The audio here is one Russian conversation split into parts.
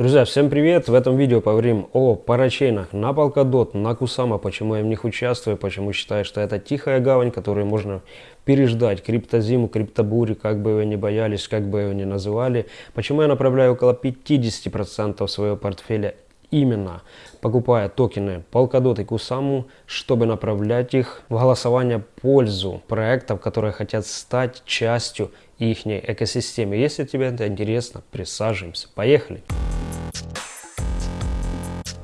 Друзья, всем привет! В этом видео поговорим о парачейнах на Polkadot, на Kusama, почему я в них участвую, почему считаю, что это тихая гавань, которую можно переждать криптозиму, криптобури, как бы вы ни боялись, как бы вы ни называли. Почему я направляю около 50% своего портфеля именно покупая токены Polkadot и Kusama, чтобы направлять их в голосование в пользу проектов, которые хотят стать частью их экосистемы. Если тебе это интересно, присаживаемся. Поехали!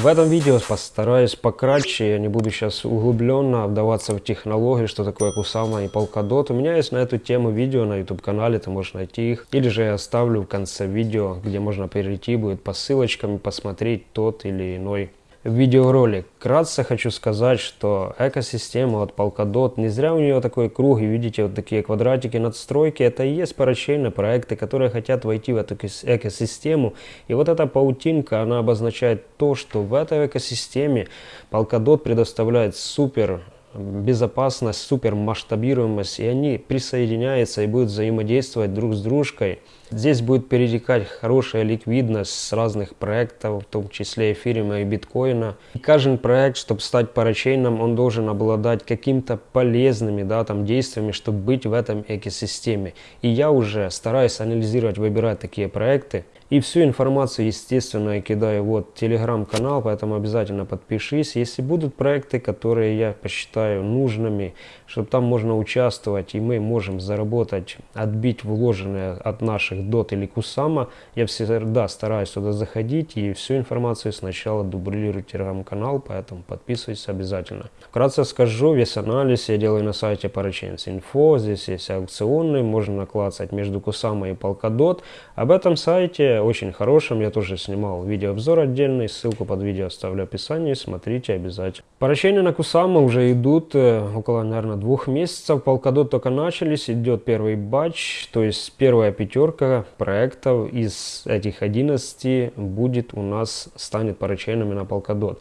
В этом видео постараюсь пократче, я не буду сейчас углубленно вдаваться в технологии, что такое Kusama и Polkadot. У меня есть на эту тему видео на YouTube канале, ты можешь найти их. Или же я оставлю в конце видео, где можно перейти будет по ссылочкам и посмотреть тот или иной видеоролик. Кратко хочу сказать, что экосистема от Polkadot, не зря у нее такой круг, и видите вот такие квадратики надстройки, это и есть парачейные проекты, которые хотят войти в эту экосистему. И вот эта паутинка, она обозначает то, что в этой экосистеме Polkadot предоставляет супер безопасность, супер масштабируемость, и они присоединяются и будут взаимодействовать друг с дружкой. Здесь будет перетекать хорошая ликвидность с разных проектов, в том числе эфириума и биткоина. И каждый проект, чтобы стать парачейном, он должен обладать каким-то полезными да, там, действиями, чтобы быть в этом экосистеме. И я уже стараюсь анализировать, выбирать такие проекты. И всю информацию, естественно, я кидаю вот телеграм-канал, поэтому обязательно подпишись. Если будут проекты, которые я посчитаю нужными, чтобы там можно участвовать, и мы можем заработать, отбить вложенное от наших дот или кусама, я всегда стараюсь туда заходить и всю информацию сначала дублирую телеграм-канал, поэтому подписывайтесь обязательно. Вкратце скажу, весь анализ я делаю на сайте Parachains.info, здесь есть аукционы, можно наклацать между кусама и Polkadot. Об этом сайте очень хорошим. Я тоже снимал видеообзор отдельный, ссылку под видео оставлю в описании, смотрите обязательно. Поращения на Кусама уже идут э, около, наверное, двух месяцев. Полкадот только начались, идет первый батч, то есть первая пятерка проектов из этих 11 будет у нас, станет поращениями на Полкадот.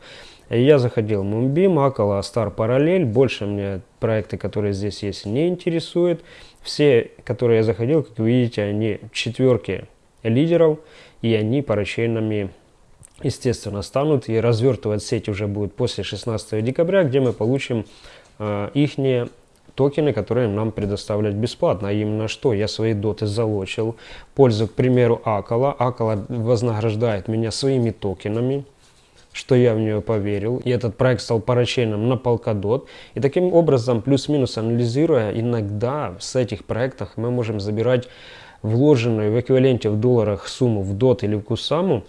Я заходил в Moonbeam, Акала, Star Parallel. Больше мне проекты, которые здесь есть, не интересуют. Все, которые я заходил, как видите, они четверки лидеров, и они парачейнами, естественно, станут, и развертывать сеть уже будет после 16 декабря, где мы получим э, их токены, которые нам предоставляют бесплатно. А именно что? Я свои доты залочил. Пользу, к примеру, Акала. Акала вознаграждает меня своими токенами что я в нее поверил. И этот проект стал парачейном на Polkadot. И таким образом, плюс-минус анализируя, иногда с этих проектов мы можем забирать вложенную в эквиваленте в долларах сумму в DOT или в Кусаму,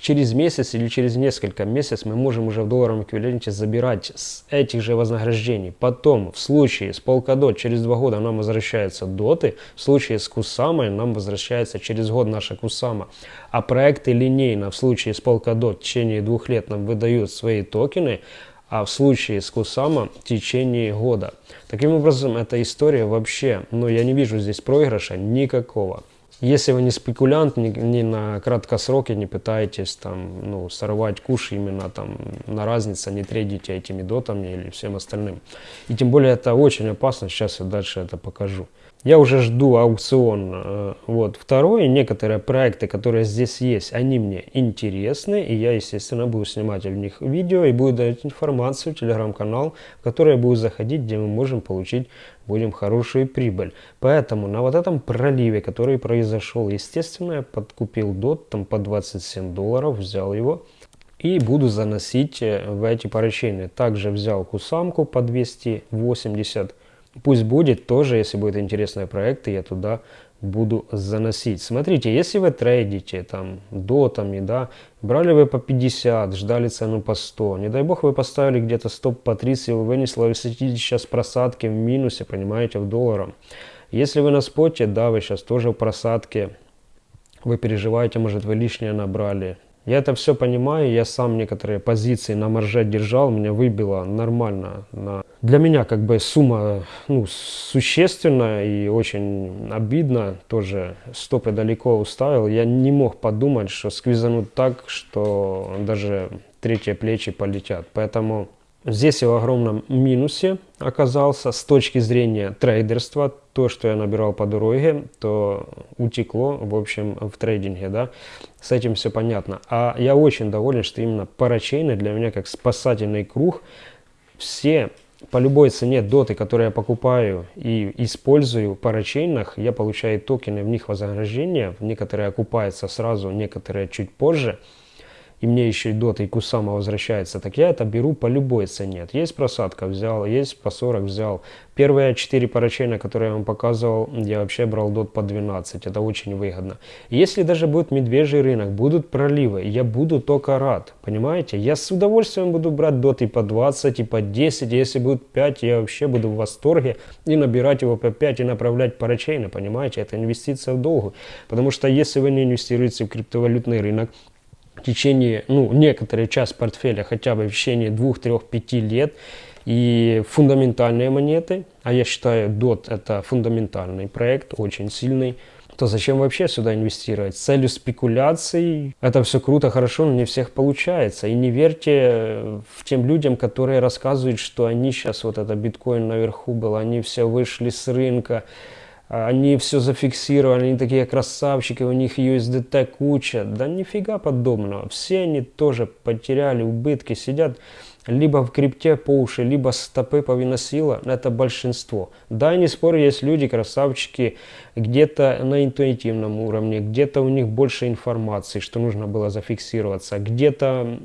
через месяц или через несколько месяцев мы можем уже в долларовом эквиваленте забирать с этих же вознаграждений. Потом, в случае с Polkadot, через два года нам возвращаются доты, в случае с Кусамой нам возвращается через год наша Кусама. А проекты линейно в случае с Polkadot в течение двух лет нам выдают свои токены, а в случае с Кусама в течение года. Таким образом, эта история вообще, ну я не вижу здесь проигрыша никакого. Если вы не спекулянт, не, не на краткосроке не пытаетесь там, ну, сорвать куш именно там на разнице, не трейдите этими дотами или всем остальным. И тем более это очень опасно, сейчас я дальше это покажу. Я уже жду аукцион. Э, вот. Второе, некоторые проекты, которые здесь есть, они мне интересны, и я, естественно, буду снимать в них видео и буду давать информацию в телеграм-канал, в который я буду заходить, где мы можем получить будем хорошую прибыль. Поэтому на вот этом проливе, который произошел, естественно, я подкупил дот там по 27 долларов, взял его и буду заносить э, в эти поручения. Также взял кусамку по 280 Пусть будет тоже, если будет интересные проекты, я туда буду заносить. Смотрите, если вы трейдите там дотами, да, брали вы по 50, ждали цену по 100, не дай бог вы поставили где-то стоп по 30, вы вынесли, вы сидите сейчас просадки в минусе, понимаете, в долларом. Если вы на споте, да, вы сейчас тоже в просадке, вы переживаете, может вы лишнее набрали, я это все понимаю, я сам некоторые позиции на марже держал, меня выбило нормально. На... Для меня как бы сумма ну, существенная и очень обидно, тоже стопы далеко уставил. Я не мог подумать, что сквизанут так, что даже третьи плечи полетят. Поэтому здесь я в огромном минусе оказался с точки зрения трейдерства, то, что я набирал по дороге, то утекло, в общем, в трейдинге, да. С этим все понятно. А я очень доволен, что именно парачейны для меня как спасательный круг. Все по любой цене доты, которые я покупаю и использую в парачейнах, я получаю токены, в них вознаграждение, некоторые окупаются сразу, некоторые чуть позже – и мне еще и дота и кусама возвращается, так я это беру по любой цене. Есть просадка взял, есть по 40 взял. Первые 4 парачейна, которые я вам показывал, я вообще брал дот по 12, это очень выгодно. Если даже будет медвежий рынок, будут проливы, я буду только рад, понимаете? Я с удовольствием буду брать дот и по 20, и по 10, если будет 5, я вообще буду в восторге и набирать его по 5 и направлять парачейны, понимаете? Это инвестиция в долгу, потому что если вы не инвестируете в криптовалютный рынок, в течение, ну, некоторый час портфеля хотя бы в течение 2, 3, 5 лет. И фундаментальные монеты, а я считаю DOT это фундаментальный проект, очень сильный, то зачем вообще сюда инвестировать? С целью спекуляций это все круто, хорошо, но не всех получается. И не верьте в тем людям, которые рассказывают, что они сейчас, вот это биткоин наверху был, они все вышли с рынка, они все зафиксировали, они такие красавчики, у них USDT куча. Да нифига подобного. Все они тоже потеряли убытки, сидят либо в крипте по уши, либо стопы повиносила, это большинство. Да, не спорю, есть люди, красавчики, где-то на интуитивном уровне, где-то у них больше информации, что нужно было зафиксироваться, где-то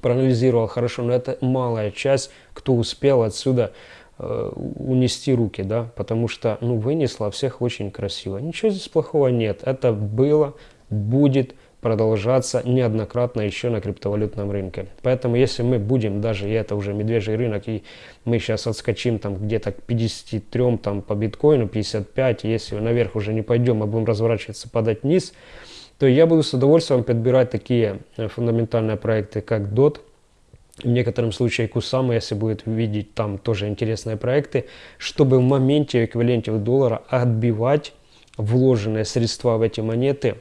проанализировал хорошо, но это малая часть, кто успел отсюда унести руки, да, потому что, ну, вынесла всех очень красиво. Ничего здесь плохого нет. Это было, будет продолжаться неоднократно еще на криптовалютном рынке. Поэтому, если мы будем даже, и это уже медвежий рынок, и мы сейчас отскочим там где-то к 53 там по биткоину, 55, если наверх уже не пойдем, а будем разворачиваться, падать вниз, то я буду с удовольствием подбирать такие э, фундаментальные проекты, как DOT, в некотором случае Кусама, если будет видеть там тоже интересные проекты, чтобы в моменте эквиваленте в доллара отбивать вложенные средства в эти монеты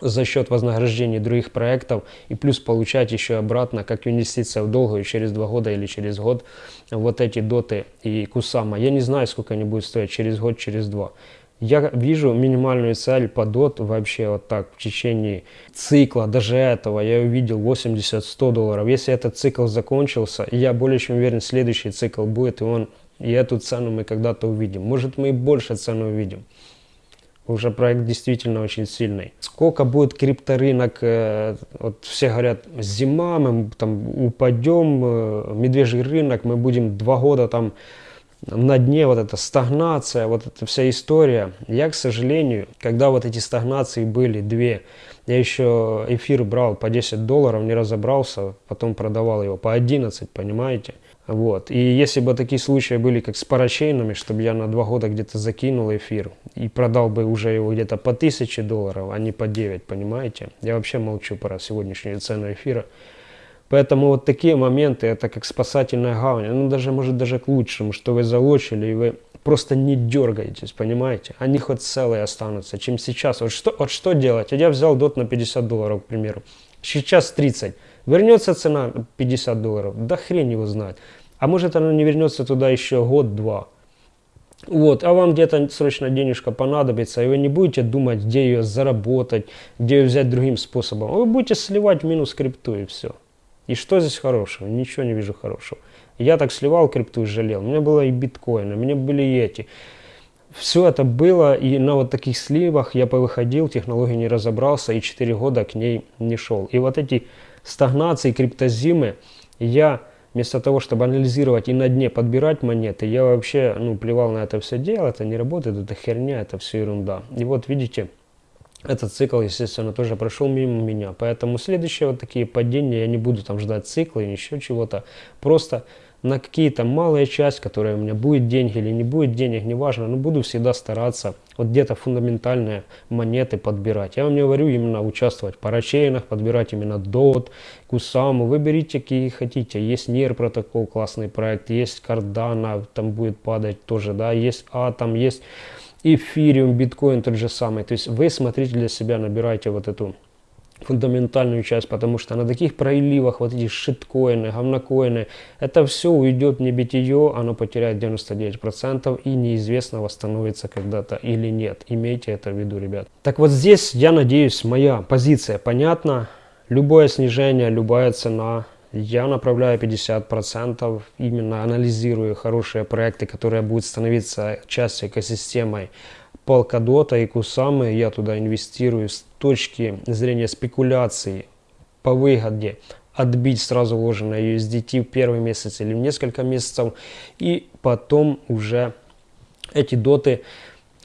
за счет вознаграждения других проектов и плюс получать еще обратно, как инвестиция в долгую через два года или через год вот эти доты и Кусама. Я не знаю, сколько они будут стоить через год, через два. Я вижу минимальную цель по DOT вообще вот так в течение цикла, даже этого я увидел 80-100 долларов. Если этот цикл закончился, я более чем уверен, следующий цикл будет, и он и эту цену мы когда-то увидим. Может мы и больше цену увидим. Уже проект действительно очень сильный. Сколько будет крипторынок, э, вот все говорят, зима, мы там упадем, э, медвежий рынок, мы будем два года там на дне вот эта стагнация, вот эта вся история. Я, к сожалению, когда вот эти стагнации были две, я еще эфир брал по 10 долларов, не разобрался, потом продавал его по 11, понимаете? Вот. И если бы такие случаи были, как с парачейнами, чтобы я на два года где-то закинул эфир и продал бы уже его где-то по 1000 долларов, а не по 9, понимаете? Я вообще молчу про сегодняшнюю цену эфира. Поэтому вот такие моменты, это как спасательная гавань, ну даже может даже к лучшему, что вы залочили и вы просто не дергаетесь, понимаете? Они хоть целые останутся, чем сейчас. Вот что, вот что делать? Я взял дот на 50 долларов, к примеру. Сейчас 30. Вернется цена 50 долларов? Да хрен его знает. А может она не вернется туда еще год-два. Вот, а вам где-то срочно денежка понадобится, и вы не будете думать, где ее заработать, где ее взять другим способом. Вы будете сливать минус крипту и все. И что здесь хорошего? Ничего не вижу хорошего. Я так сливал крипту и жалел. У меня было и биткоины, у меня были и эти. Все это было, и на вот таких сливах я повыходил, технологии не разобрался, и 4 года к ней не шел. И вот эти стагнации, криптозимы, я вместо того, чтобы анализировать и на дне подбирать монеты, я вообще, ну, плевал на это все дело, это не работает, это херня, это все ерунда. И вот видите, этот цикл, естественно, тоже прошел мимо меня. Поэтому следующие вот такие падения, я не буду там ждать цикла и еще чего-то. Просто на какие-то малые части, которые у меня будет деньги или не будет денег, неважно, но буду всегда стараться вот где-то фундаментальные монеты подбирать. Я вам не говорю именно участвовать в парачейнах, подбирать именно DOT, Кусаму, выберите какие хотите. Есть NIR протокол, классный проект, есть Cardano, там будет падать тоже, да, есть Atom, есть эфириум, биткоин тот же самый. То есть вы смотрите для себя, набирайте вот эту фундаментальную часть, потому что на таких проливах вот эти шиткоины, говнокоины, это все уйдет не битие, оно потеряет 99% и неизвестно восстановится когда-то или нет. Имейте это в виду, ребят. Так вот здесь, я надеюсь, моя позиция понятна. Любое снижение, любая цена, я направляю 50%, именно анализирую хорошие проекты, которые будут становиться частью экосистемы Polkadot и Kusama. Я туда инвестирую с точки зрения спекуляции по выгоде отбить сразу вложенное USDT в первый месяц или в несколько месяцев и потом уже эти доты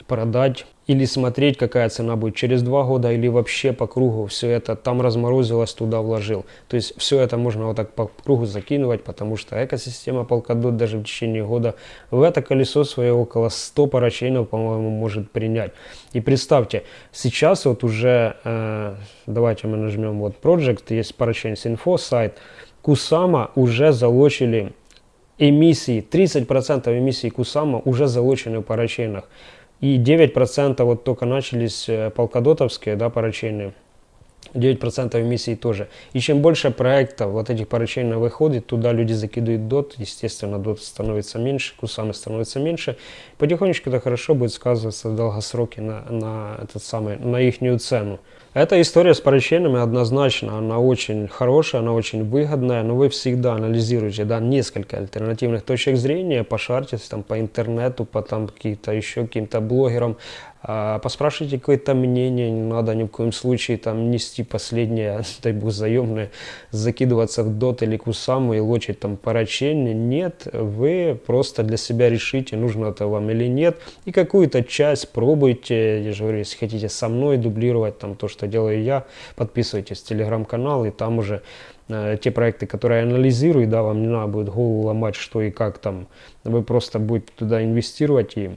продать или смотреть, какая цена будет через два года, или вообще по кругу все это там разморозилось, туда вложил. То есть все это можно вот так по кругу закинуть, потому что экосистема Polkadot даже в течение года в это колесо свое около 100 парачейнов, по-моему, может принять. И представьте, сейчас вот уже, э, давайте мы нажмем вот Project, есть парачейнс инфо сайт, Кусама уже залочили эмиссии, 30% эмиссий Кусама уже залочены в парачейнах. И 9% вот только начались э, полкодотовские, да, парачейные. 9% эмиссий тоже. И чем больше проектов вот этих парачейно выходит, туда люди закидывают дот, естественно, дот становится меньше, кусамы становится меньше. Потихонечку это хорошо будет сказываться в долгосроке на, на, этот самый, на их цену. Эта история с парачейнами однозначно, она очень хорошая, она очень выгодная, но вы всегда анализируете да, несколько альтернативных точек зрения, пошарьтесь там по интернету, по там каким-то еще каким-то блогерам, поспрашивайте какое-то мнение, не надо ни в коем случае там нести последнее, дай бог, заемное, закидываться в дот или кусаму и лочить там парачейни. Нет, вы просто для себя решите, нужно это вам или нет, и какую-то часть пробуйте, я же говорю, если хотите со мной дублировать там то, что что делаю я. Подписывайтесь в телеграм-канал, и там уже э, те проекты, которые я анализирую, да, вам не надо будет голову ломать, что и как там. Вы просто будете туда инвестировать и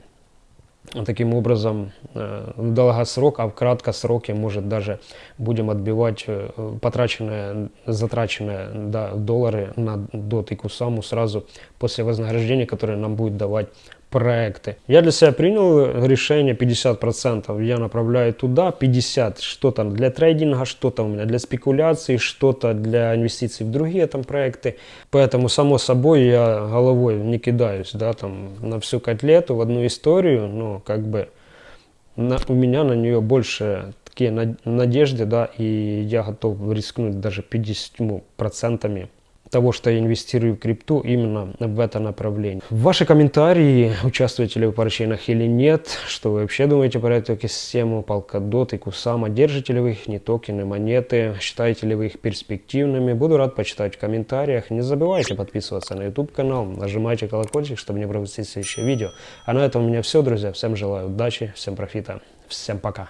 таким образом э, в долгосрок, а в краткосроке, может, даже будем отбивать э, потраченное, затраченное да, доллары на дот и кусаму сразу после вознаграждения, которое нам будет давать проекты. Я для себя принял решение 50%. Я направляю туда 50, что-то для трейдинга, что-то у меня для спекуляции, что-то для инвестиций в другие там проекты. Поэтому, само собой, я головой не кидаюсь, да, там, на всю котлету, в одну историю, но как бы на, у меня на нее больше такие надежды, да, и я готов рискнуть даже 50% того, что я инвестирую в крипту именно в это направление. Ваши комментарии, участвуете ли вы в парачейнах или нет, что вы вообще думаете про эту систему, Polkadot и Kusama, держите ли вы их, не токены, монеты, считаете ли вы их перспективными, буду рад почитать в комментариях. Не забывайте подписываться на YouTube канал, нажимайте колокольчик, чтобы не пропустить следующее видео. А на этом у меня все, друзья, всем желаю удачи, всем профита, всем пока.